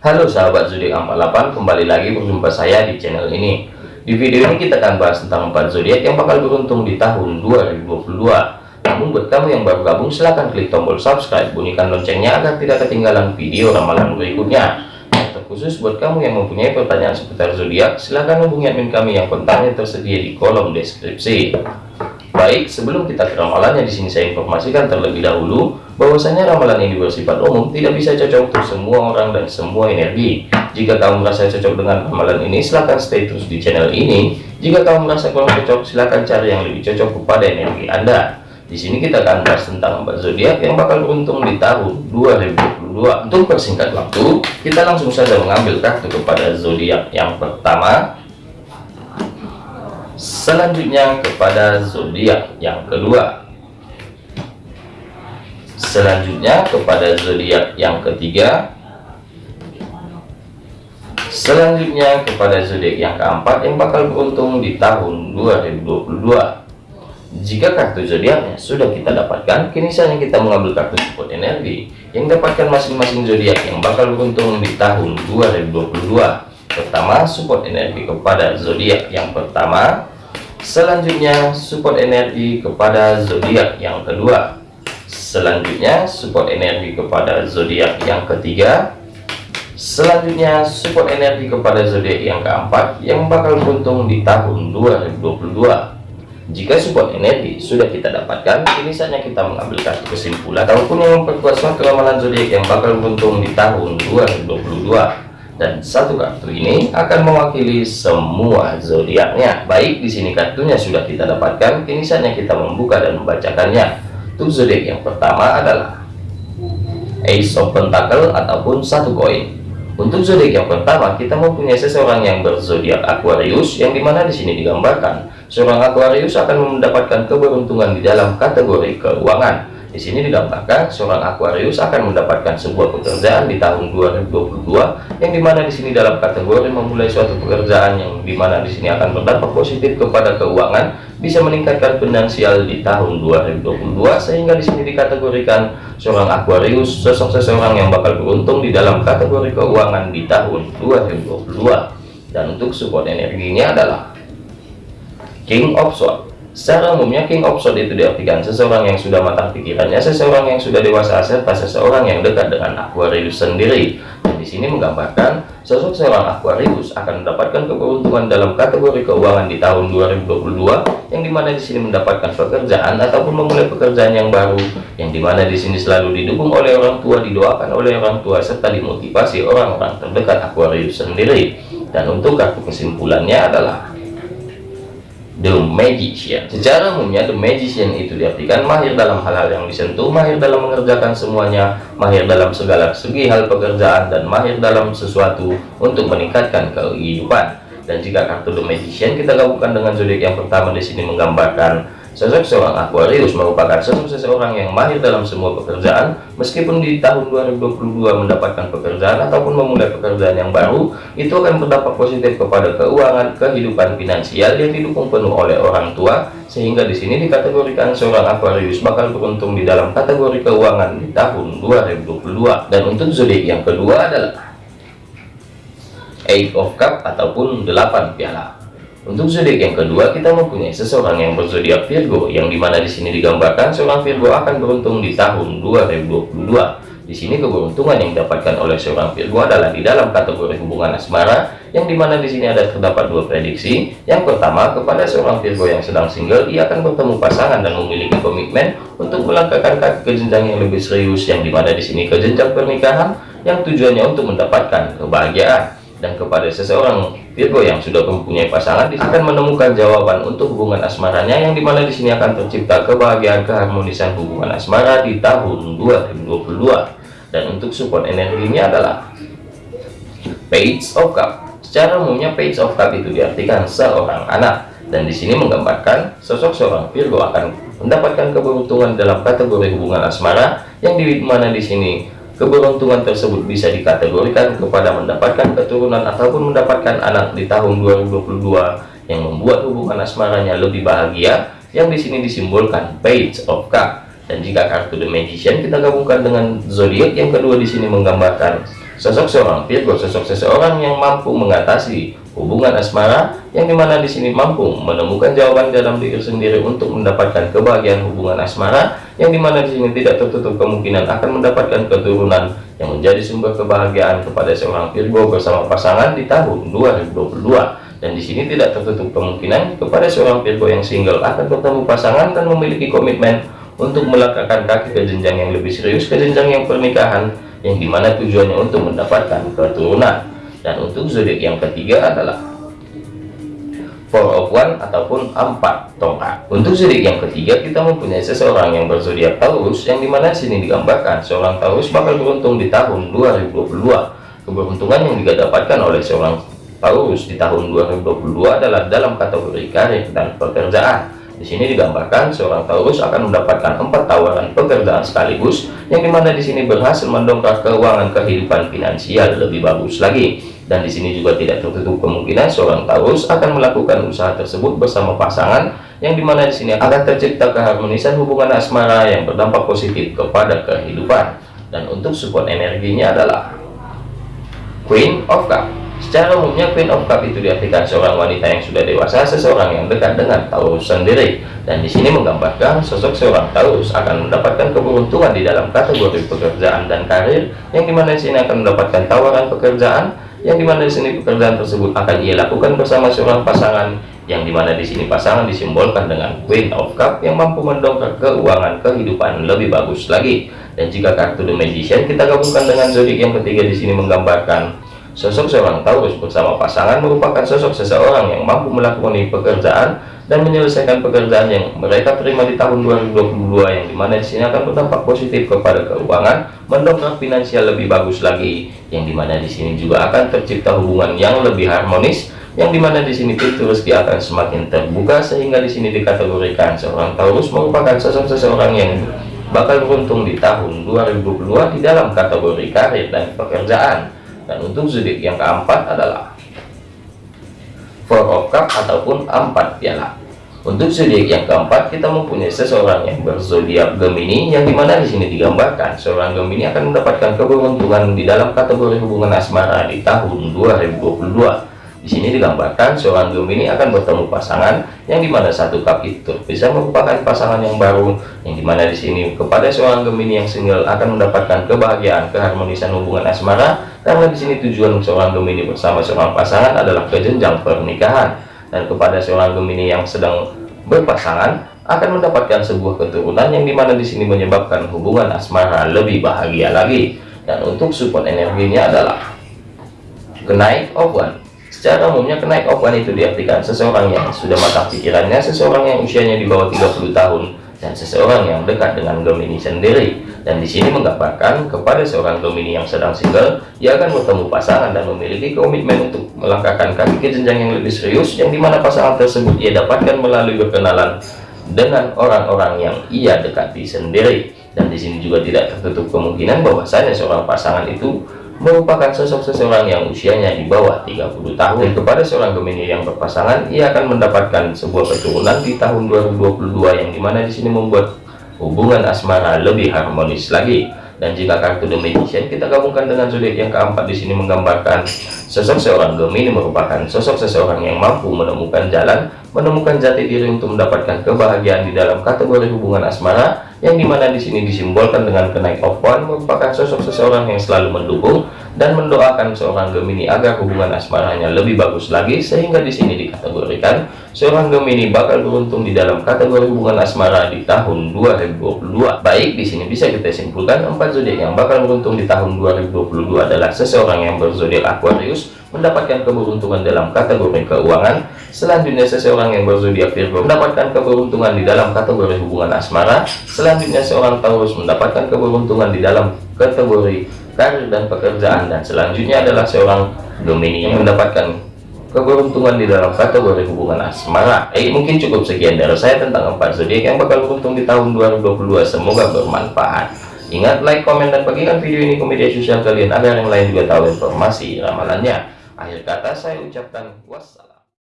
Halo sahabat zodiak 48 kembali lagi berjumpa saya di channel ini. Di video ini kita akan bahas tentang 4 zodiak yang bakal beruntung di tahun 2022 namun buat kamu yang baru gabung silahkan klik tombol subscribe bunyikan loncengnya agar tidak ketinggalan video ramalan berikutnya. Terkhusus buat kamu yang mempunyai pertanyaan seputar zodiak silahkan hubungi admin kami yang kontaknya tersedia di kolom deskripsi. Baik, sebelum kita ke ramalannya di sini saya informasikan terlebih dahulu bahwasanya ramalan ini bersifat umum, tidak bisa cocok untuk semua orang dan semua energi. Jika kamu merasa cocok dengan ramalan ini, silahkan stay terus di channel ini. Jika kamu merasa kurang cocok, silahkan cari yang lebih cocok kepada energi Anda. Di sini kita akan bahas tentang empat zodiak yang bakal beruntung di tahun 2022. Untuk persingkat waktu, kita langsung saja mengambil kartu kepada zodiak yang pertama selanjutnya kepada zodiak yang kedua selanjutnya kepada zodiak yang ketiga. Selanjutnya kepada zodiak yang keempat yang bakal beruntung di tahun 2022 jika kartu zodiaknya sudah kita dapatkan kini saatnya kita mengambil kartu support energi yang dapatkan masing-masing zodiak yang bakal beruntung di tahun 2022 pertama support energi kepada zodiak yang pertama. Selanjutnya support energi kepada zodiak yang kedua selanjutnya support energi kepada zodiak yang ketiga selanjutnya support energi kepada zodiak yang keempat yang bakal beruntung di tahun 2022 jika support energi sudah kita dapatkan ini saatnya kita mengambil kartu kesimpulan ataupun yang memperkuat ramalan zodiak yang bakal beruntung di tahun 2022 dan satu kartu ini akan mewakili semua zodiaknya. Baik, di sini kartunya sudah kita dapatkan, kini saatnya kita membuka dan membacakannya. Zodiak yang pertama adalah Ace of Pentacle ataupun satu koin. Untuk zodiak yang pertama, kita mempunyai seseorang yang berzodiak Aquarius, yang di mana di sini digambarkan seorang Aquarius akan mendapatkan keberuntungan di dalam kategori keuangan di sini digambarkan seorang Aquarius akan mendapatkan sebuah pekerjaan di tahun 2022 yang di mana di sini dalam kategori memulai suatu pekerjaan yang di mana di sini akan berdampak positif kepada keuangan bisa meningkatkan finansial di tahun 2022 sehingga di sini dikategorikan seorang Aquarius sosok seseorang yang bakal beruntung di dalam kategori keuangan di tahun 2022 dan untuk support energinya adalah King of Swords Secara umumnya King of Swords itu diartikan seseorang yang sudah matang pikirannya, seseorang yang sudah dewasa serta seseorang yang dekat dengan Aquarius sendiri. Dan di sini menggambarkan sosok seorang Aquarius akan mendapatkan keberuntungan dalam kategori keuangan di tahun 2022 yang di mana di sini mendapatkan pekerjaan ataupun memulai pekerjaan yang baru yang di mana di sini selalu didukung oleh orang tua, didoakan oleh orang tua serta dimotivasi orang-orang terdekat Aquarius sendiri. Dan untuk kartu kesimpulannya adalah The Magician. Secara umumnya The Magician itu diartikan mahir dalam hal-hal yang disentuh, mahir dalam mengerjakan semuanya, mahir dalam segala segi hal pekerjaan, dan mahir dalam sesuatu untuk meningkatkan kehidupan. Dan jika kartu The Magician kita gabungkan dengan zodiak yang pertama di sini menggambarkan Sosok seorang Aquarius merupakan sosok seseorang yang mahir dalam semua pekerjaan, meskipun di tahun 2022 mendapatkan pekerjaan ataupun memulai pekerjaan yang baru, itu akan berdampak positif kepada keuangan, kehidupan finansial yang didukung penuh oleh orang tua, sehingga di sini dikategorikan seorang Aquarius bakal beruntung di dalam kategori keuangan di tahun 2022. Dan untuk zodiak yang kedua adalah Eight of Cup ataupun 8 piala. Untuk zodiak yang kedua, kita mempunyai seseorang yang berzodiak Virgo, yang di mana di sini digambarkan seorang Virgo akan beruntung di tahun 2022. Di sini keberuntungan yang didapatkan oleh seorang Virgo adalah di dalam kategori hubungan asmara, yang di mana di sini ada terdapat dua prediksi. Yang pertama, kepada seorang Virgo yang sedang single, ia akan bertemu pasangan dan memiliki komitmen untuk melangkahkan kaki ke jenjang yang lebih serius, yang di mana di sini ke jenjang pernikahan, yang tujuannya untuk mendapatkan kebahagiaan dan kepada seseorang Virgo yang sudah mempunyai pasangan akan menemukan jawaban untuk hubungan asmaranya yang di mana di sini akan tercipta kebahagiaan keharmonisan hubungan asmara di tahun 2022 dan untuk support energinya adalah Page of Cup. Secara umumnya Page of Cup itu diartikan seorang anak. Dan di sini menggambarkan sosok seorang Virgo akan mendapatkan keberuntungan dalam kategori hubungan asmara yang di mana di sini keberuntungan tersebut bisa dikategorikan kepada mendapatkan keturunan ataupun mendapatkan anak di tahun 2022 yang membuat hubungan asmaranya lebih bahagia yang di sini disimbolkan page of cup. Dan jika kartu the magician kita gabungkan dengan zodiak yang kedua di sini menggambarkan Sosok seorang Virgo, sosok seseorang yang mampu mengatasi hubungan asmara, yang di mana di sini mampu menemukan jawaban dalam diri sendiri untuk mendapatkan kebahagiaan hubungan asmara, yang di mana di sini tidak tertutup kemungkinan akan mendapatkan keturunan yang menjadi sumber kebahagiaan kepada seorang Virgo bersama pasangan di tahun 2022. Dan di sini tidak tertutup kemungkinan kepada seorang Virgo yang single akan bertemu pasangan dan memiliki komitmen untuk melangkahkan kaki ke jenjang yang lebih serius, ke jenjang yang pernikahan, yang di mana tujuannya? Untuk mendapatkan keturunan. Dan untuk zodiak yang ketiga adalah four of one ataupun empat tongkat. Untuk zodiak yang ketiga kita mempunyai seseorang yang berzodiak Taurus yang di mana sini digambarkan seorang Taurus bakal beruntung di tahun 2022 keberuntungan yang juga dapatkan oleh seorang Taurus di tahun 2022 adalah dalam kategori karir dan pekerjaan di sini digambarkan seorang Taurus akan mendapatkan empat tawaran pekerjaan sekaligus, yang di mana di sini berhasil mendongkrak keuangan kehidupan finansial lebih bagus lagi. Dan di sini juga tidak tertutup kemungkinan seorang Taurus akan melakukan usaha tersebut bersama pasangan, yang di mana di sini akan tercipta keharmonisan hubungan asmara yang berdampak positif kepada kehidupan. Dan untuk support energinya adalah Queen of Cups. Secara umumnya Queen of Cup itu diartikan seorang wanita yang sudah dewasa, seseorang yang dekat dengan Taurus sendiri. Dan di sini menggambarkan sosok seorang Taurus akan mendapatkan keberuntungan di dalam kategori pekerjaan dan karir, yang di mana di sini akan mendapatkan tawaran pekerjaan, yang di mana di sini pekerjaan tersebut akan ia lakukan bersama seorang pasangan, yang di mana di sini pasangan disimbolkan dengan Queen of Cup yang mampu mendongkrak keuangan kehidupan lebih bagus lagi. Dan jika kartu The Magician kita gabungkan dengan zodiak yang ketiga di sini menggambarkan Sosok seorang Taurus bersama pasangan merupakan sosok seseorang yang mampu melakukan pekerjaan dan menyelesaikan pekerjaan yang mereka terima di tahun 2022 yang di mana di sini akan berdampak positif kepada keuangan, mendongkrak finansial lebih bagus lagi, yang di mana di sini juga akan tercipta hubungan yang lebih harmonis, yang di mana di sini pintu rezeki akan semakin terbuka sehingga di sini dikategorikan seorang Taurus merupakan sosok seseorang yang bakal beruntung di tahun 2022 di dalam kategori karir dan pekerjaan dan untuk zodiak yang keempat adalah Four Cup ataupun empat piala. Untuk zodiak yang keempat kita mempunyai seseorang yang berzodiak Gemini yang di mana di sini digambarkan seorang Gemini akan mendapatkan keberuntungan di dalam kategori hubungan asmara di tahun 2022 di sini digambarkan seorang Gemini akan bertemu pasangan yang di mana satu kap itu bisa merupakan pasangan yang baru, yang di mana di sini kepada seorang Gemini yang single akan mendapatkan kebahagiaan, keharmonisan hubungan asmara, karena di sini tujuan seorang Gemini bersama seorang pasangan adalah ke jenjang pernikahan, dan kepada seorang Gemini yang sedang berpasangan akan mendapatkan sebuah keturunan yang di mana di sini menyebabkan hubungan asmara lebih bahagia lagi. Dan untuk support energinya adalah kenaik of one Secara umumnya kenaik open itu diartikan seseorang yang sudah matang pikirannya, seseorang yang usianya di bawah 30 tahun, dan seseorang yang dekat dengan Gemini sendiri. Dan di sini menggambarkan kepada seorang Gemini yang sedang single, ia akan bertemu pasangan dan memiliki komitmen untuk melangkahkan kaki ke jenjang yang lebih serius, yang di mana pasangan tersebut ia dapatkan melalui berkenalan dengan orang-orang yang ia dekati sendiri. Dan di sini juga tidak tertutup kemungkinan bahwasanya seorang pasangan itu merupakan sosok seseorang yang usianya di bawah 30 tahun. Kepada seorang Gemini yang berpasangan ia akan mendapatkan sebuah keturunan di tahun 2022 yang di mana di sini membuat hubungan asmara lebih harmonis lagi. Dan jika kartu The Magician kita gabungkan dengan zodiak yang keempat di sini menggambarkan sosok seorang Gemini merupakan sosok seseorang yang mampu menemukan jalan menemukan jati diri untuk mendapatkan kebahagiaan di dalam kategori hubungan asmara yang di mana di sini disimbolkan dengan kenaik of one merupakan sosok seseorang yang selalu mendukung dan mendoakan seorang Gemini agar hubungan asmaranya lebih bagus lagi sehingga di sini dikategorikan seorang Gemini bakal beruntung di dalam kategori hubungan asmara di tahun 2022 baik di sini bisa kita simpulkan empat zodiak yang bakal beruntung di tahun 2022 adalah seseorang yang berzodiak Aquarius mendapatkan keberuntungan dalam kategori keuangan. Selanjutnya seseorang yang berzodiak Virgo mendapatkan keberuntungan di dalam kategori hubungan asmara. Selanjutnya seorang Taurus mendapatkan keberuntungan di dalam kategori karir dan pekerjaan. Dan selanjutnya adalah seorang Gemini yang mendapatkan keberuntungan di dalam kategori hubungan asmara. Eh mungkin cukup sekian dari saya tentang empat zodiak yang bakal beruntung di tahun 2022 semoga bermanfaat. Ingat like komen dan bagikan video ini ke media sosial kalian agar yang lain juga tahu informasi ramalannya Akhir kata saya ucapkan wassalam.